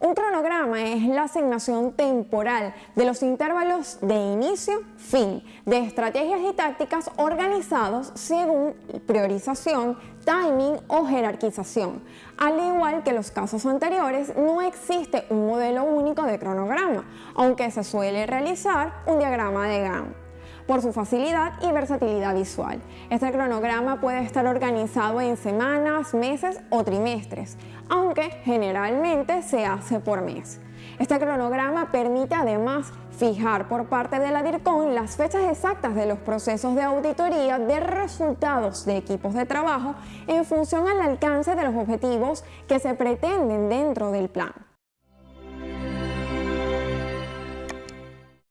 Un cronograma es la asignación temporal de los intervalos de inicio-fin de estrategias y tácticas organizados según priorización, timing o jerarquización. Al igual que los casos anteriores, no existe un modelo único de cronograma, aunque se suele realizar un diagrama de Gantt por su facilidad y versatilidad visual. Este cronograma puede estar organizado en semanas, meses o trimestres, aunque generalmente se hace por mes. Este cronograma permite además fijar por parte de la DIRCON las fechas exactas de los procesos de auditoría de resultados de equipos de trabajo en función al alcance de los objetivos que se pretenden dentro del plan.